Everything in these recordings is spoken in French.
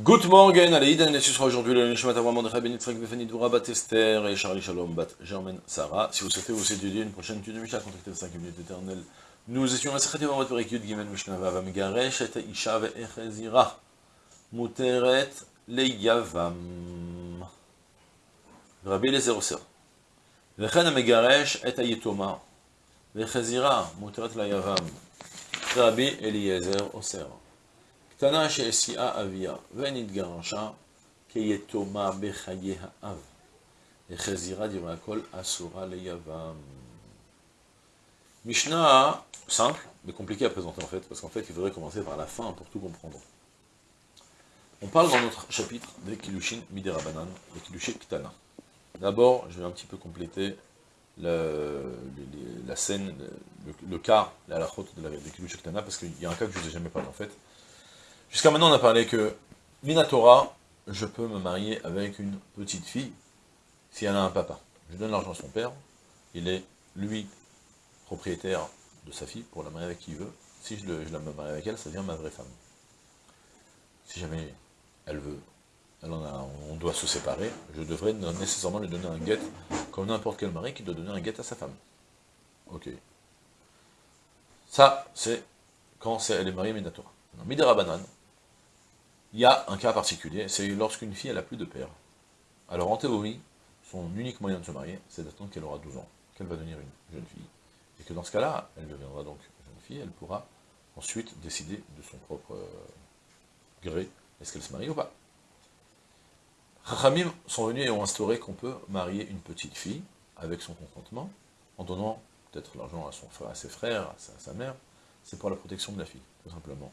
Good morning, Aleïd, Anne aujourd'hui, le Nishmat Avram, Befani Bat Esther, et Charlie Shalom, Bat Sarah. Si vous souhaitez vous étudier une prochaine étude de Mishnah, contactez le 5 minutes. Nous étions à Sechet Yomot Perek Yud Gimel Mishnah Vavam Garesh, et Isha Ve'echezira, Muteret Rabbi Vechen Megaresh et Muteret Rabbi Eliezer Tana she'esia avia, venitgarasha, keyetoma bechaye ha'av. Dirakol asura leyavam. Mishnah, simple, mais compliqué à présenter en fait, parce qu'en fait, il faudrait commencer par la fin pour tout comprendre. On parle dans notre chapitre des Kilushin Miderabanan, des Kilushin Ktana. D'abord, je vais un petit peu compléter la scène, le, cas, la lachote de la, des Kilushin Ktana, parce qu'il y a un cas que je ne vous ai jamais parlé en fait, Jusqu'à maintenant, on a parlé que, Minatora, je peux me marier avec une petite fille, si elle a un papa. Je donne l'argent à son père, il est, lui, propriétaire de sa fille, pour la marier avec qui il veut. Si je, la marie avec elle, ça devient ma vraie femme. Si jamais elle veut, on doit se séparer, je devrais nécessairement lui donner un guet, comme n'importe quel mari qui doit donner un guet à sa femme. Ok. Ça, c'est quand elle est mariée Minatora. Midera Banane, il y a un cas particulier, c'est lorsqu'une fille, n'a plus de père. Alors en théorie, son unique moyen de se marier, c'est d'attendre qu'elle aura 12 ans, qu'elle va devenir une jeune fille. Et que dans ce cas-là, elle deviendra donc jeune fille, elle pourra ensuite décider de son propre gré, est-ce qu'elle se marie ou pas. Chachamim sont venus et ont instauré qu'on peut marier une petite fille avec son consentement, en donnant peut-être l'argent à, son, à ses frères, à sa mère, c'est pour la protection de la fille, tout simplement.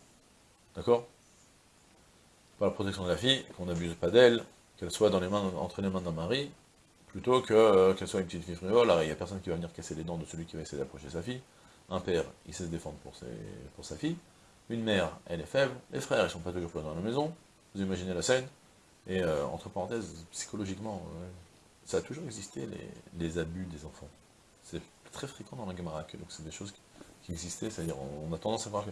D'accord? Pour la protection de la fille, qu'on n'abuse pas d'elle, qu'elle soit entre les mains d'un mari, plutôt que euh, qu'elle soit une petite fille frivole, il n'y a personne qui va venir casser les dents de celui qui va essayer d'approcher sa fille. Un père, il sait se défendre pour, sa fille. Une mère, elle est faible. Les frères, ils sont pas toujours dans la maison. Vous imaginez la scène Et euh, entre parenthèses, psychologiquement, euh, ça a toujours existé, les, abus des enfants. C'est très fréquent dans la Gemara, donc c'est des choses qui, existaient, c'est-à-dire on, on a tendance à voir que...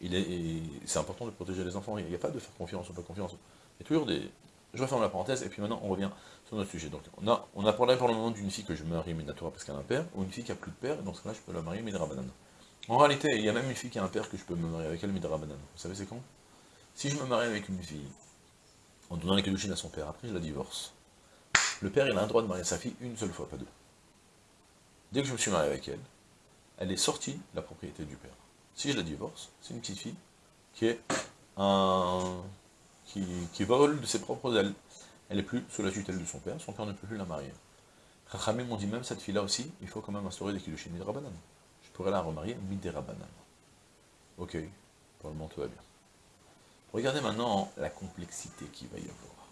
c'est important de protéger les enfants, il n'y a pas de faire confiance ou pas confiance. Il y a toujours des... Je referme la parenthèse, et puis maintenant on revient sur notre sujet. Donc on a, on a parlé pour le moment d'une fille que je marie Minatora parce qu'elle a un père, ou une fille qui a plus de père, et dans ce cas-là je peux la marier Midra Banane. En réalité, il y a même une fille qui a un père que je peux me marier avec elle Midra Banane. Vous savez c'est quand? Si je me marie avec une fille, en donnant les kedushin à son père, après je la divorce. Le père il a un droit de marier sa fille une seule fois, pas deux. Dès que je me suis marié avec elle, elle est sortie de la propriété du père. Si je la divorce, c'est une petite fille qui est un... qui, qui vole de ses propres ailes. Elle n'est plus sous la tutelle de son père, son père ne peut plus la marier. Chachamim m'ont dit même cette fille-là aussi, il faut quand même instaurer des kiddushin midrabanan. Je pourrais la remarier miderabanan. Ok, pour le moment tout va bien. Regardez maintenant la complexité qu'il va y avoir.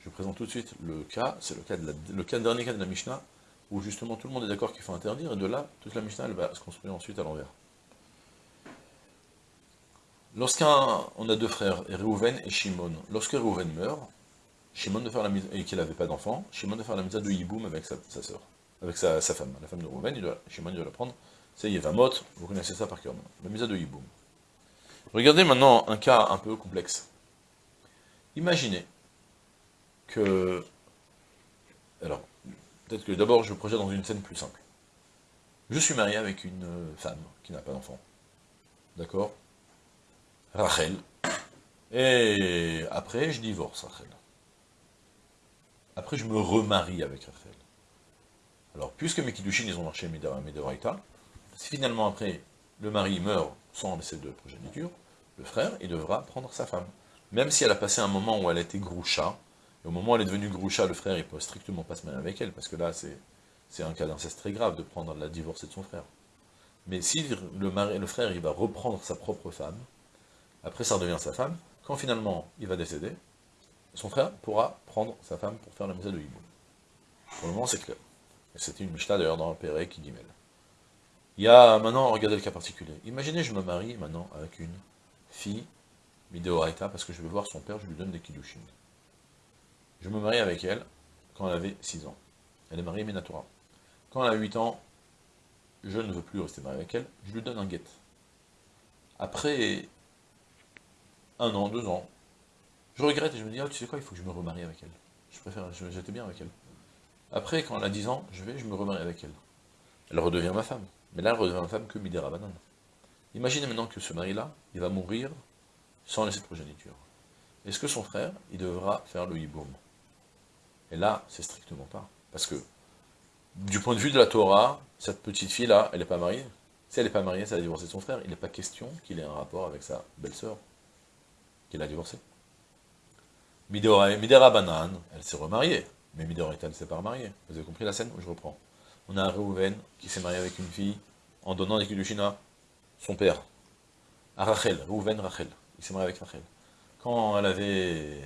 Je présente tout de suite le cas, c'est le cas de le cas, dernier cas de la Mishnah, où justement tout le monde est d'accord qu'il faut interdire, et de là, toute la Mishnah elle va se construire ensuite à l'envers. Lorsqu'on a deux frères, Reuven et Shimon, lorsque Reuven meurt, Shimon faire la mise, et qu'il n'avait pas d'enfant, Shimon de faire la mise de Yiboum avec sa, avec sa, femme, la femme de doit, Shimon doit la prendre, c'est Yevamot, vous connaissez ça par cœur, la mise de Yiboum. Regardez maintenant un cas un peu complexe. Imaginez que, alors, peut-être que d'abord je projette dans une scène plus simple. Je suis marié avec une femme qui n'a pas d'enfant, d'accord? Rachel, et après je divorce Rachel. Après je me remarie avec Rachel. Alors, puisque mes Kiddushin, ils ont marché Midoraita, si finalement après le mari meurt sans laisser de progéniture, le frère, il devra prendre sa femme. Même si elle a passé un moment où elle était groucha, et au moment où elle est devenue groucha, le frère, il peut strictement pas se marier avec elle, parce que là, c'est un cas d'inceste très grave de prendre la divorcée de son frère. Mais si le, mari, le frère, il va reprendre sa propre femme, après ça redevient sa femme, quand finalement il va décéder, son frère pourra prendre sa femme pour faire la misa de Hibou. Pour le moment, c'est clair. C'était une Mishnah d'ailleurs dans le Pérec qui mêle. Il y a maintenant, regardez le cas particulier. Imaginez, je me marie maintenant avec une fille, Mideoraita, parce que je veux voir son père, je lui donne des kiddushin. Je me marie avec elle quand elle avait 6 ans. Elle est mariée Minatora. Quand elle a 8 ans, je ne veux plus rester marié avec elle, je lui donne un guet. Après un an, deux ans. Je regrette et je me dis, ah, tu sais quoi, il faut que je me remarie avec elle. Je préfère, j'étais bien avec elle. Après, quand elle a 10 ans, je vais, je me remarie avec elle. Elle redevient ma femme. Mais là, elle redevient ma femme que Midera Banane. Imaginez maintenant que ce mari-là, il va mourir sans laisser de progéniture. Est-ce que son frère, il devra faire le hiboum? Et là, c'est strictement pas. Parce que, du point de vue de la Torah, cette petite fille-là, elle n'est pas mariée. Si elle n'est pas mariée, ça a divorcé son frère. Il n'est pas question qu'il ait un rapport avec sa belle-sœur, a divorcé. Midera Banan, elle s'est remariée. Mais Midoraita ne s'est pas remariée. Vous avez compris la scène Je reprends. On a Reuven qui s'est marié avec une fille en donnant des Kiddushin son père. À Rachel, Reuven Rachel. Il s'est marié avec Rachel. Quand elle avait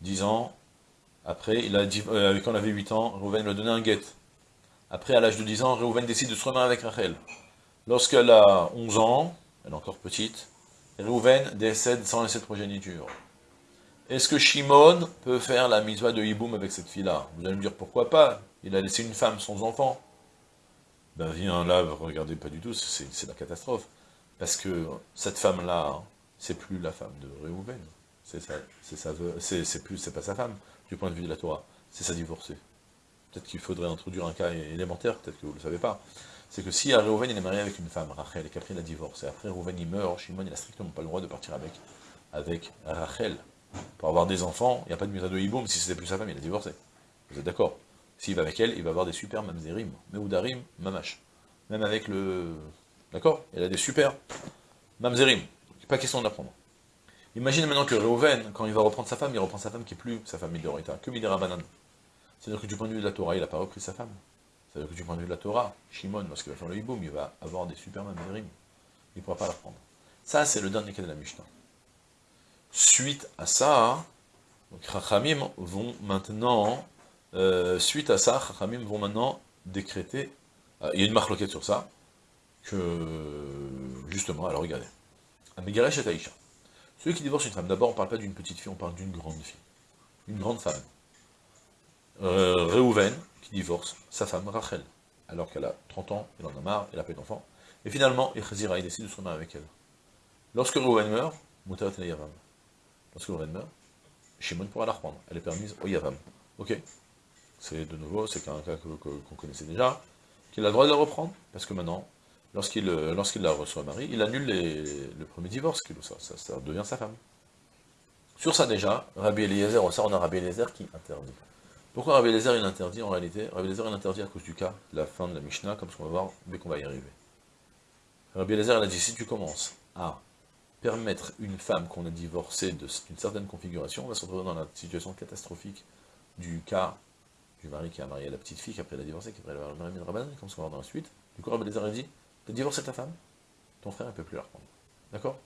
10 ans, après, il a euh, quand elle avait 8 ans, Reuven lui donné un guet. Après, à l'âge de 10 ans, Reuven décide de se remarier avec Rachel. Lorsqu'elle a 11 ans, elle est encore petite, Reuven décède sans laisser de progéniture. Est-ce que Shimon peut faire la mitzvah de Hiboum avec cette fille-là? Vous allez me dire, pourquoi pas? Il a laissé une femme sans enfant. Ben viens là, regardez pas du tout, c'est la catastrophe. Parce que cette femme-là, c'est plus la femme de Réhouven. C'est plus, c'est pas sa femme, du point de vue de la Torah. C'est sa divorcée. Peut-être qu'il faudrait introduire un cas élémentaire, peut-être que vous ne le savez pas. C'est que si Réhouven il est marié avec une femme, Rachel, et qu'après il a divorcé, et après Réhouven il meurt, Shimon il n'a strictement pas le droit de partir avec, Rachel. Pour avoir des enfants, il n'y a pas de de hiboum, si c'était plus sa femme, il a divorcé. Vous êtes d'accord? S'il va avec elle, il va avoir des super mamzerim, meudarim, mamash. Même avec le... D'accord? Il a des super mamzerim. Pas question d'apprendre. Imaginez maintenant que Reuven, quand il va reprendre sa femme, il reprend sa femme qui est plus sa femme Midorita, que Midera Banan. C'est-à-dire que du point de vue de la Torah, il n'a pas repris sa femme. C'est-à-dire que du point de vue de la Torah, Shimon, lorsqu'il va faire le hiboum, il va avoir des super mamzerim. Il ne pourra pas la prendre. Ça, c'est le dernier cas de la Mishnah. Suite à ça, les vont maintenant, euh, suite à ça, Chachamim vont maintenant décréter, euh, il y a une marque sur ça, que, justement, alors regardez, Amegaresh et Aïcha. Celui qui divorce une femme, d'abord on ne parle pas d'une petite fille, on parle d'une grande fille, une grande femme. Euh, qui divorce sa femme Rachel, alors qu'elle a 30 ans, elle en a marre, elle a pas d'enfant, et finalement, Echazira, il décide de se remarier avec elle. Lorsque Reuven meurt, Moutarat Yavam. Lorsque le meurt, Shimon pourra la reprendre. Elle est permise au Yavam. Ok C'est de nouveau, c'est un cas qu'on connaissait déjà, qu'il a le droit de la reprendre, parce que maintenant, lorsqu'il euh, la reçoit mari, il annule le premier divorce, ça, ça, ça, devient sa femme. Sur ça déjà, Rabbi Eliezer, on a Rabbi Eliezer qui interdit. Pourquoi Rabbi Eliezer il interdit en réalité Rabbi Eliezer il interdit à cause du cas, la fin de la Mishnah, comme ce qu'on va voir dès qu'on va y arriver. Rabbi il a dit, si tu commences à permettre une femme qu'on a divorcée d'une certaine configuration, on va se retrouver dans la situation catastrophique du cas du mari qui a marié la petite fille, qui après l'a divorcée, qui après l'a marié Rabban, comme ce qu'on va voir dans la suite. Du coup, Rabbi a dit, t'as divorcé ta femme, ton frère ne peut plus la reprendre. D'accord?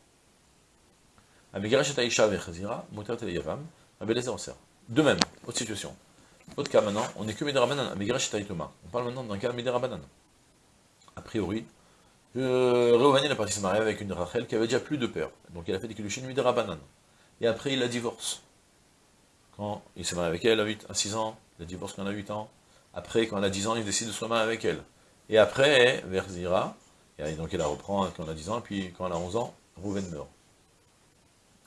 De même, autre situation. Autre cas maintenant, on n'est que Midrabanan, On parle maintenant d'un cas Midrabanan. A priori, euh, Réouven, a parti se marier avec une Rachel qui avait déjà plus de père. Donc il a fait des kilushin de Rabanan. Et après, il la divorce. Quand il s'est marié avec elle à, 8, à 6 ans, il a divorce quand elle a 8 ans. Après, quand elle a 10 ans, il décide de se marier avec elle. Et après, vers Zira, et donc il la reprend quand elle a 10 ans, et puis quand elle a 11 ans, Rouven meurt.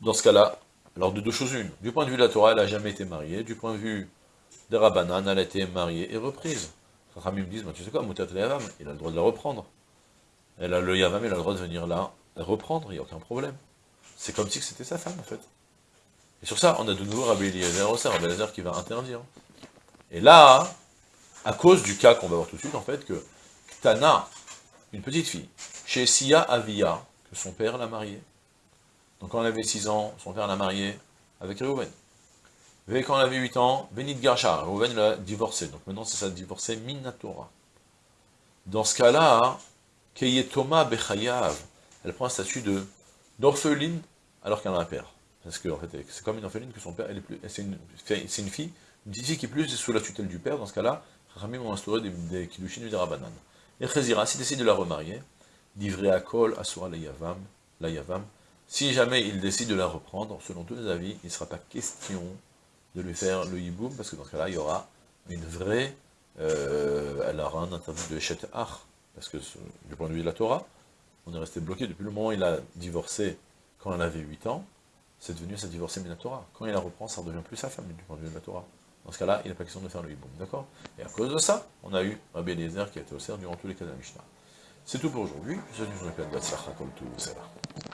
Dans ce cas-là, alors de deux choses une. Du point de vue de la Torah, elle n'a jamais été mariée. Du point de vue de Rabbanan, elle a été mariée et reprise. Rami me disent, tu sais quoi, Moutat il a le droit de la reprendre. Elle a le Yavam, elle a le droit de venir là, reprendre, il n'y a aucun problème. C'est comme si c'était sa femme, en fait. Et sur ça, on a de nouveau Rabbi Eliezer Rabbi Eliezer qui va interdire. Et là, à cause du cas qu'on va voir tout de suite, en fait, que Tana, une petite fille, chez Sia Avia, que son père l'a mariée. Donc quand elle avait 6 ans, son père l'a mariée avec Reuven. Quand elle avait 8 ans, Benit Garsha, Reuven l'a divorcé. Donc maintenant, c'est ça, divorcé Minatora. Dans ce cas-là, Keyetoma Bechayav, elle prend un statut d'orpheline alors qu'elle a un père. Parce que c'est comme une orpheline que son père, c'est une, fille, une petite fille qui est plus sous la tutelle du père, dans ce cas-là, Ramim ont instauré des, des kiddushin et rabanan. Et Chazira, s'il décide de la remarier, d'ivré à kol, asura la yavam, la yavam, si jamais il décide de la reprendre, selon tous les avis, il ne sera pas question de lui faire le hiboum, parce que dans ce cas-là, il y aura une vraie, euh, elle aura un interdit de chet ach, parce que du point de vue de la Torah, on est resté bloqué depuis le moment où il a divorcé quand elle avait 8 ans, c'est devenu sa divorcée Minatora. Quand il la reprend, ça ne redevient plus sa femme du point de vue de la Torah. Dans ce cas-là, il n'a pas question de faire le hiboum, d'accord? Et à cause de ça, on a eu Rabbi Eliezer qui a été au cerf durant tous les cas de la Mishnah. C'est tout pour aujourd'hui. Je vous souhaite une journée de